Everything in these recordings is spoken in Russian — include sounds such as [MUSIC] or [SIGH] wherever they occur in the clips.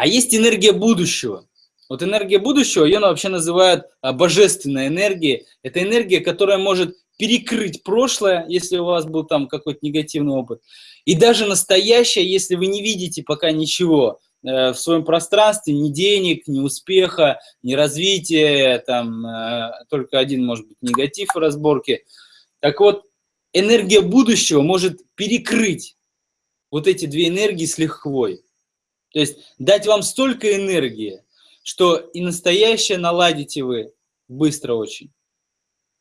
А есть энергия будущего. Вот энергия будущего, ее вообще называют а, божественной энергией. Это энергия, которая может перекрыть прошлое, если у вас был там какой-то негативный опыт, и даже настоящее, если вы не видите пока ничего э, в своем пространстве, ни денег, ни успеха, ни развития, там э, только один, может быть, негатив в разборке. Так вот, энергия будущего может перекрыть вот эти две энергии с лихвой. То есть дать вам столько энергии, что и настоящее наладите вы быстро очень.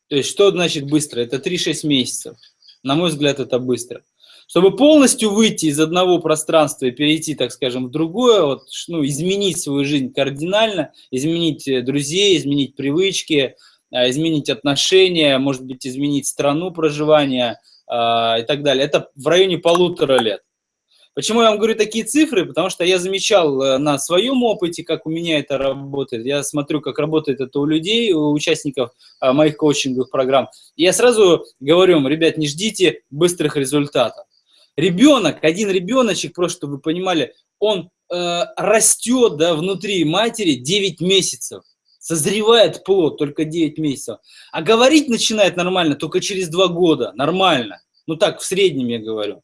То есть что значит быстро? Это 3-6 месяцев. На мой взгляд, это быстро. Чтобы полностью выйти из одного пространства и перейти, так скажем, в другое, вот, ну, изменить свою жизнь кардинально, изменить э, друзей, изменить привычки, а, изменить отношения, может быть, изменить страну проживания а, и так далее. Это в районе полутора лет. Почему я вам говорю такие цифры? Потому что я замечал э, на своем опыте, как у меня это работает. Я смотрю, как работает это у людей, у участников а, моих коучинговых программ. И я сразу говорю им, ребят, не ждите быстрых результатов. Ребенок, один ребеночек, просто чтобы вы понимали, он э, растет да, внутри матери 9 месяцев. Созревает плод только 9 месяцев. А говорить начинает нормально только через 2 года. Нормально. Ну так, в среднем я говорю.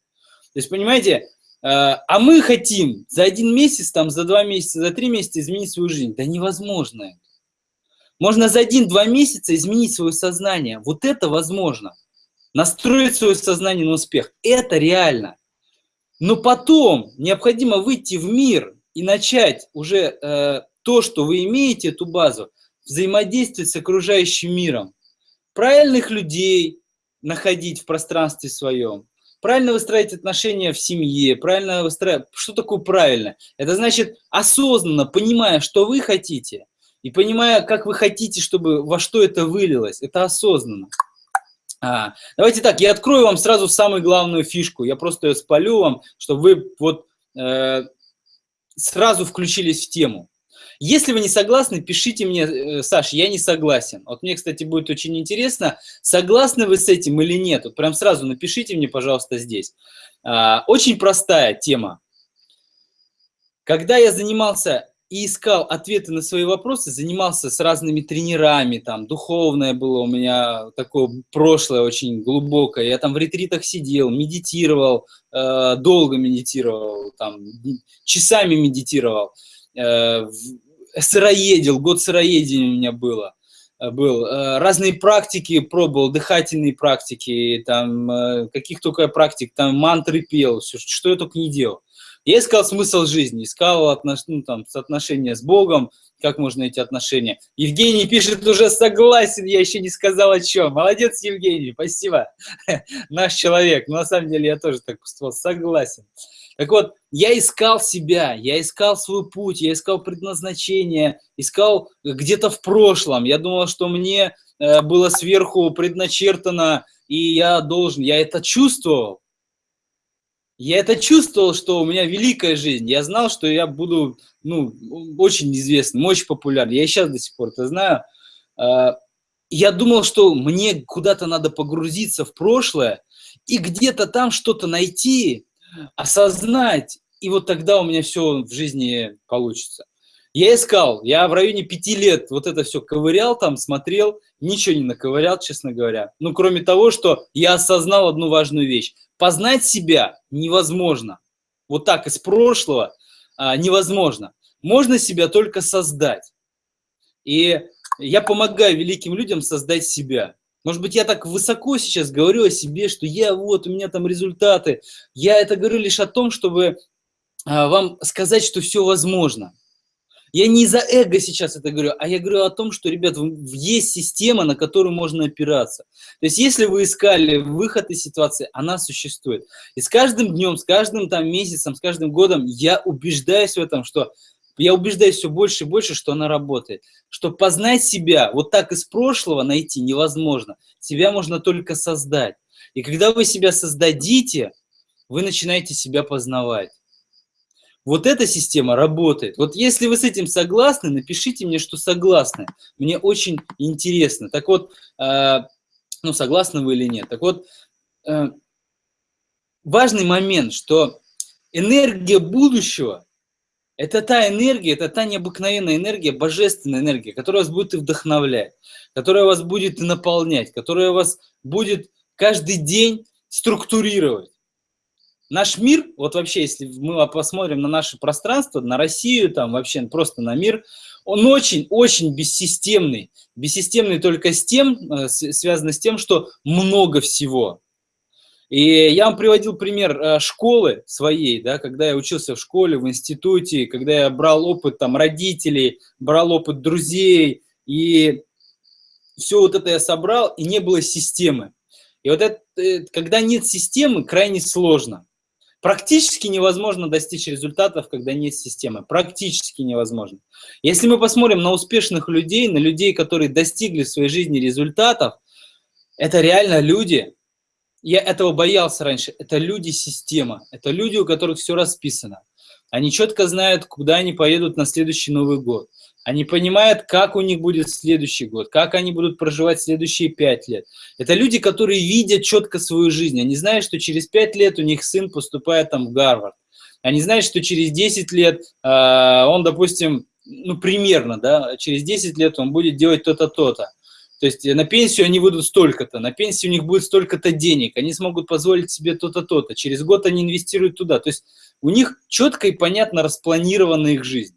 То есть, понимаете, Э, а мы хотим за один месяц, там, за два месяца, за три месяца изменить свою жизнь. Да невозможно. Можно за один-два месяца изменить свое сознание. Вот это возможно. Настроить свое сознание на успех. Это реально. Но потом необходимо выйти в мир и начать уже э, то, что вы имеете, эту базу, взаимодействовать с окружающим миром. Правильных людей находить в пространстве своем, правильно выстраивать отношения в семье, правильно выстраивать... Что такое правильно? Это значит осознанно, понимая, что вы хотите, и понимая, как вы хотите, чтобы во что это вылилось. Это осознанно. А, давайте так, я открою вам сразу самую главную фишку. Я просто ее спалю вам, чтобы вы вот э, сразу включились в тему. Если вы не согласны, пишите мне, э, Саш, я не согласен. Вот мне, кстати, будет очень интересно, согласны вы с этим или нет. Вот прям сразу напишите мне, пожалуйста, здесь. А, очень простая тема. Когда я занимался и искал ответы на свои вопросы, занимался с разными тренерами, там, духовное было у меня такое прошлое очень глубокое, я там в ретритах сидел, медитировал, э, долго медитировал, там, часами медитировал, э, сыроедил, год сыроедения у меня было. Э, был. Э, разные практики пробовал, дыхательные практики, там, э, каких только практик, там, мантры пел, все, что я только не делал. Я искал смысл жизни, искал отнош... ну, там, соотношения с Богом, как можно эти отношения. Евгений пишет, уже согласен, я еще не сказал о чем. Молодец, Евгений, спасибо. [LAUGHS] Наш человек. Но на самом деле я тоже так поступал, согласен. Так вот, я искал себя, я искал свой путь, я искал предназначение, искал где-то в прошлом. Я думал, что мне э, было сверху предначертано, и я должен, я это чувствовал. Я это чувствовал, что у меня великая жизнь. Я знал, что я буду ну, очень известным, очень популярным. Я и сейчас до сих пор это знаю. А, я думал, что мне куда-то надо погрузиться в прошлое и где-то там что-то найти, осознать, и вот тогда у меня все в жизни получится. Я искал, я в районе пяти лет вот это все ковырял там, смотрел, ничего не наковырял, честно говоря. Ну, кроме того, что я осознал одну важную вещь. Познать себя невозможно. Вот так из прошлого а, невозможно. Можно себя только создать. И я помогаю великим людям создать себя. Может быть, я так высоко сейчас говорю о себе, что я вот, у меня там результаты. Я это говорю лишь о том, чтобы а, вам сказать, что все возможно. Я не за эго сейчас это говорю, а я говорю о том, что, ребят, есть система, на которую можно опираться. То есть, если вы искали выход из ситуации, она существует. И с каждым днем, с каждым там месяцем, с каждым годом я убеждаюсь в этом, что я убеждаюсь все больше и больше, что она работает. Что познать себя, вот так из прошлого найти невозможно. Себя можно только создать. И когда вы себя создадите, вы начинаете себя познавать. Вот эта система работает. Вот если вы с этим согласны, напишите мне, что согласны. Мне очень интересно. Так вот, э, ну, согласны вы или нет. Так вот, э, важный момент, что энергия будущего Это та энергия, это та необыкновенная энергия, божественная энергия, которая вас будет и вдохновлять, которая вас будет и наполнять, которая вас будет каждый день структурировать. Наш мир, вот вообще, если мы посмотрим на наше пространство, на Россию, там вообще просто на мир, он очень-очень бессистемный. Бессистемный только с тем, э, связано с тем, что много всего. И я вам приводил пример э, школы своей, да, когда я учился в школе, в институте, когда я брал опыт там родителей, брал опыт друзей, и все вот это я собрал, и не было системы. И вот это, э, когда нет системы, крайне сложно. Практически невозможно достичь результатов, когда нет системы. Практически невозможно. Если мы посмотрим на успешных людей, на людей, которые достигли в своей жизни результатов, это реально люди, я этого боялся раньше, это люди-система, это люди, у которых все расписано. Они четко знают, куда они поедут на следующий Новый год. Они понимают, как у них будет следующий год, как они будут проживать следующие пять лет. Это люди, которые видят четко свою жизнь. Они знают, что через пять лет у них сын поступает там в Гарвард. Они знают, что через 10 лет э, он, допустим, ну, примерно, да, через 10 лет он будет делать то-то, то-то. То есть на пенсию они выйдут столько-то, на пенсию у них будет столько-то денег, они смогут позволить себе то-то, то-то. Через год они инвестируют туда. То есть у них четко и понятно распланирована их жизнь.